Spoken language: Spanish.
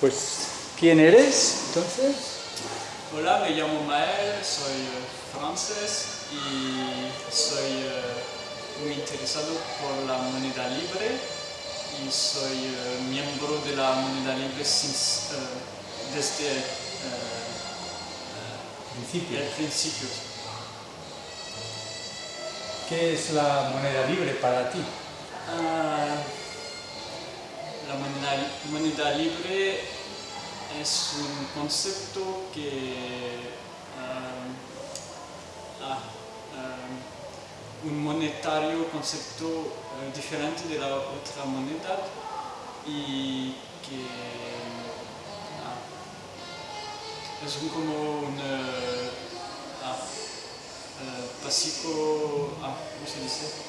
Pues, ¿quién eres entonces? Hola, me llamo Mael, soy eh, francés y soy eh, muy interesado por la moneda libre y soy eh, miembro de la moneda libre desde Principio. el principio. ¿Qué es la moneda libre para ti? La moneda, moneda libre es un concepto que ah, un monetario concepto eh, diferente de la otra moneda y que es un, como un eh, ah, ¿cómo se dice?